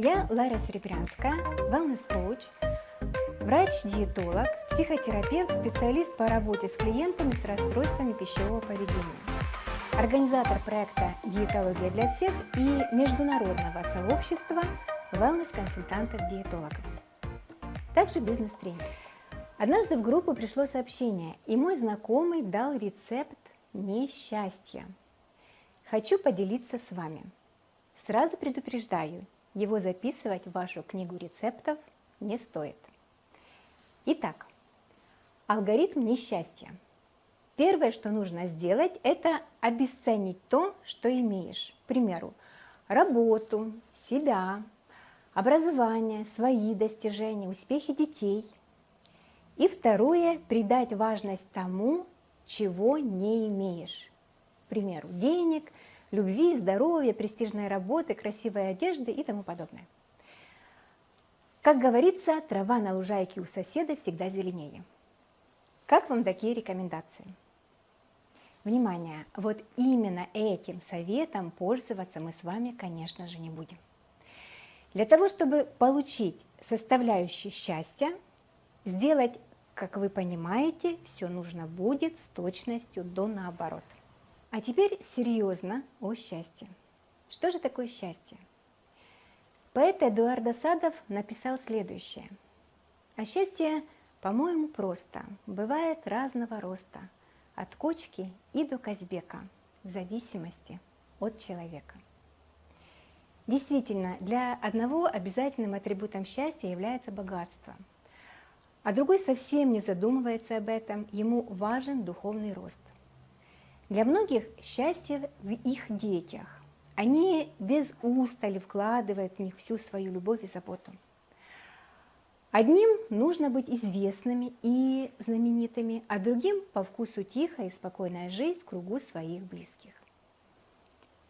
Я Лара Серебрянская, wellness-коуч, врач-диетолог, психотерапевт, специалист по работе с клиентами с расстройствами пищевого поведения, организатор проекта «Диетология для всех» и международного сообщества wellness-консультантов-диетологов. Также бизнес-тренер. Однажды в группу пришло сообщение, и мой знакомый дал рецепт несчастья. Хочу поделиться с вами. Сразу предупреждаю, его записывать в вашу книгу рецептов не стоит. Итак, алгоритм несчастья. Первое, что нужно сделать, это обесценить то, что имеешь. К примеру, работу, себя, образование, свои достижения, успехи детей. И второе, придать важность тому, чего не имеешь. К примеру, денег, любви, здоровья, престижной работы, красивой одежды и тому подобное. Как говорится, трава на лужайке у соседа всегда зеленее. Как вам такие рекомендации? Внимание, вот именно этим советом пользоваться мы с вами, конечно же, не будем. Для того, чтобы получить составляющие счастья, сделать, как вы понимаете, все нужно будет с точностью до наоборот. А теперь серьезно о счастье. Что же такое счастье? Поэт Эдуард Садов написал следующее. А счастье, по-моему, просто, бывает разного роста, от кочки и до Казбека, в зависимости от человека. Действительно, для одного обязательным атрибутом счастья является богатство, а другой совсем не задумывается об этом, ему важен духовный рост – для многих счастье в их детях. Они без устали вкладывают в них всю свою любовь и заботу. Одним нужно быть известными и знаменитыми, а другим по вкусу тихая и спокойная жизнь в кругу своих близких.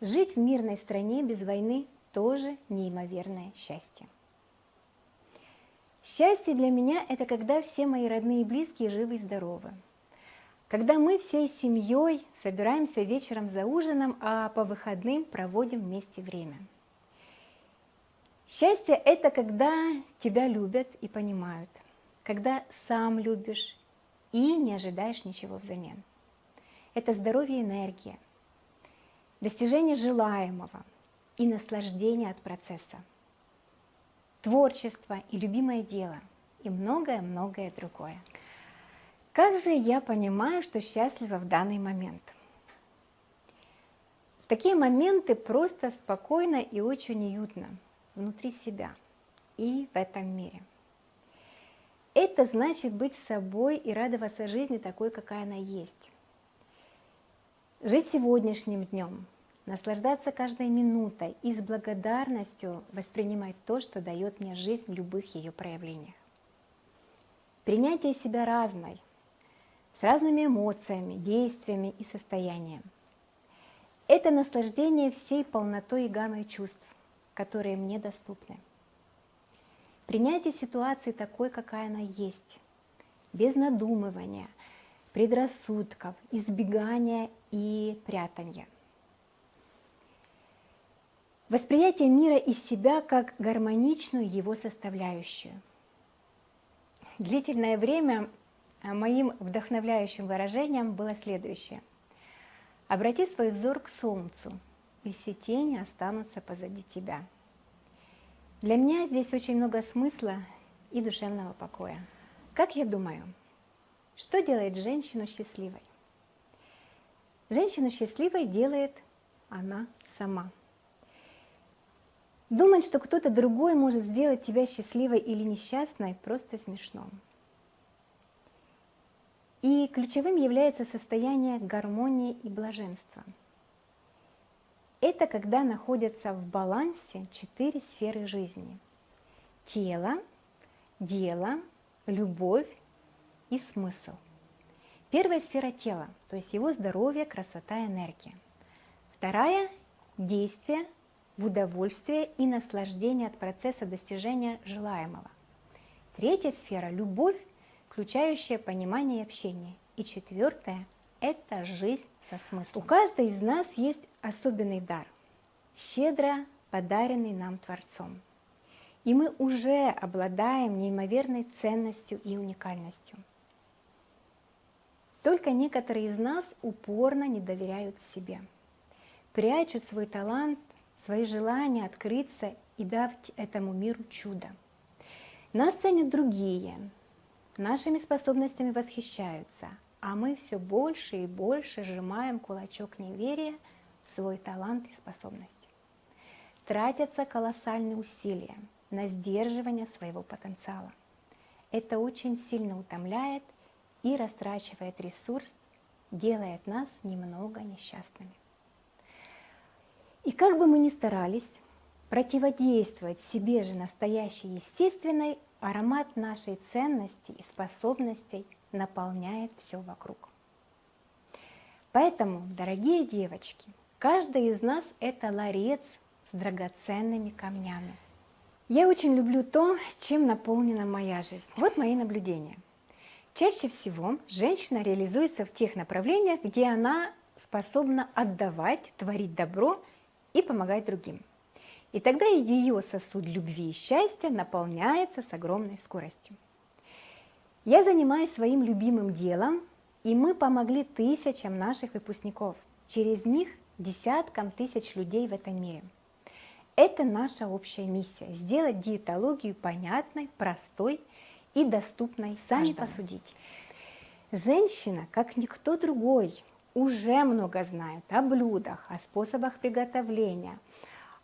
Жить в мирной стране без войны тоже неимоверное счастье. Счастье для меня – это когда все мои родные и близкие живы и здоровы, когда мы всей семьей собираемся вечером за ужином, а по выходным проводим вместе время. Счастье – это когда тебя любят и понимают, когда сам любишь и не ожидаешь ничего взамен. Это здоровье и энергия, достижение желаемого и наслаждение от процесса, творчество и любимое дело и многое-многое другое. Как же я понимаю, что счастлива в данный момент? В такие моменты просто спокойно и очень уютно внутри себя и в этом мире. Это значит быть собой и радоваться жизни такой, какая она есть. Жить сегодняшним днем, наслаждаться каждой минутой и с благодарностью воспринимать то, что дает мне жизнь в любых ее проявлениях. Принятие себя разной, с разными эмоциями, действиями и состоянием. Это наслаждение всей полнотой и гаммой чувств, которые мне доступны. Принятие ситуации такой, какая она есть, без надумывания, предрассудков, избегания и прятания. Восприятие мира из себя как гармоничную его составляющую. Длительное время моим вдохновляющим выражением было следующее. Обрати свой взор к солнцу, и все тени останутся позади тебя. Для меня здесь очень много смысла и душевного покоя. Как я думаю, что делает женщину счастливой? Женщину счастливой делает она сама. Думать, что кто-то другой может сделать тебя счастливой или несчастной, просто смешно. И ключевым является состояние гармонии и блаженства. Это когда находятся в балансе четыре сферы жизни. Тело, дело, любовь и смысл. Первая сфера тела, то есть его здоровье, красота, энергия. Вторая – действие в удовольствие и наслаждение от процесса достижения желаемого. Третья сфера – любовь включающее понимание и общение. И четвертое – это жизнь со смыслом. У каждой из нас есть особенный дар, щедро подаренный нам Творцом. и мы уже обладаем неимоверной ценностью и уникальностью. Только некоторые из нас упорно не доверяют себе, прячут свой талант, свои желания открыться и дать этому миру чудо. Нас ценят другие, нашими способностями восхищаются, а мы все больше и больше сжимаем кулачок неверия в свой талант и способности. Тратятся колоссальные усилия на сдерживание своего потенциала. Это очень сильно утомляет и растрачивает ресурс, делает нас немного несчастными. И как бы мы ни старались противодействовать себе же настоящей естественной, аромат нашей ценности и способностей наполняет все вокруг. Поэтому, дорогие девочки, каждая из нас – это ларец с драгоценными камнями. Я очень люблю то, чем наполнена моя жизнь. Вот мои наблюдения. Чаще всего женщина реализуется в тех направлениях, где она способна отдавать, творить добро и помогать другим. И тогда ее сосуд любви и счастья наполняется с огромной скоростью. Я занимаюсь своим любимым делом, и мы помогли тысячам наших выпускников, через них десяткам тысяч людей в этом мире. Это наша общая миссия – сделать диетологию понятной, простой и доступной. Сами каждому. посудите. Женщина, как никто другой, уже много знает о блюдах, о способах приготовления,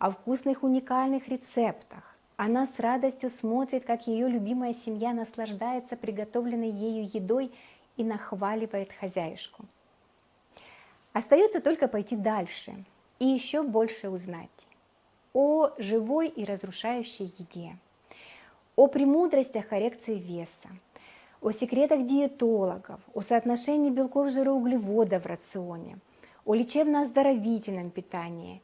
о вкусных уникальных рецептах. Она с радостью смотрит, как ее любимая семья наслаждается приготовленной ею едой и нахваливает хозяюшку. Остается только пойти дальше и еще больше узнать о живой и разрушающей еде, о премудростях коррекции веса, о секретах диетологов, о соотношении белков, жира, углеводов в рационе, о лечебно-оздоровительном питании,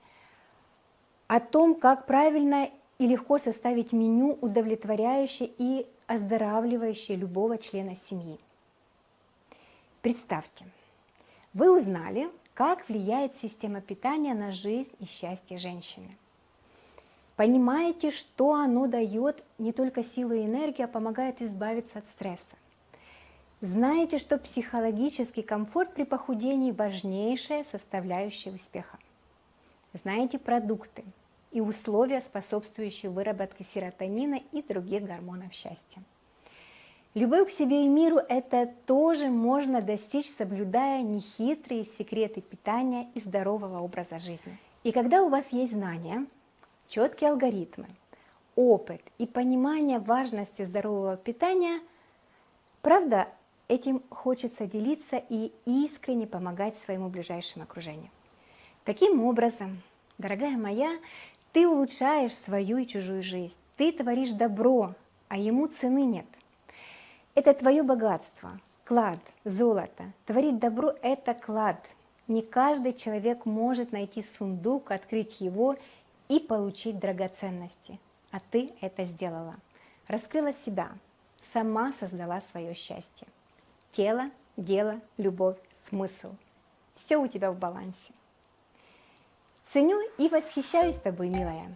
о том, как правильно и легко составить меню, удовлетворяющее и оздоравливающее любого члена семьи. Представьте, вы узнали, как влияет система питания на жизнь и счастье женщины. Понимаете, что оно дает не только силу и энергию, а помогает избавиться от стресса. Знаете, что психологический комфорт при похудении – важнейшая составляющая успеха. Знаете продукты и условия, способствующие выработке серотонина и других гормонов счастья. Любовь к себе и миру – это тоже можно достичь, соблюдая нехитрые секреты питания и здорового образа жизни. И когда у вас есть знания, четкие алгоритмы, опыт и понимание важности здорового питания, правда, Этим хочется делиться и искренне помогать своему ближайшему окружению. Таким образом, дорогая моя, ты улучшаешь свою и чужую жизнь, ты творишь добро, а ему цены нет. Это твое богатство, клад, золото. Творить добро – это клад. Не каждый человек может найти сундук, открыть его и получить драгоценности. А ты это сделала. Раскрыла себя, сама создала свое счастье. Тело, дело, любовь, смысл. Все у тебя в балансе. Ценю и восхищаюсь тобой, милая.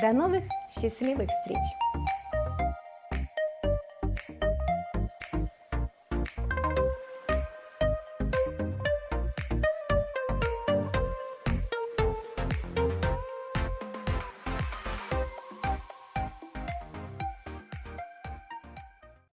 До новых счастливых встреч!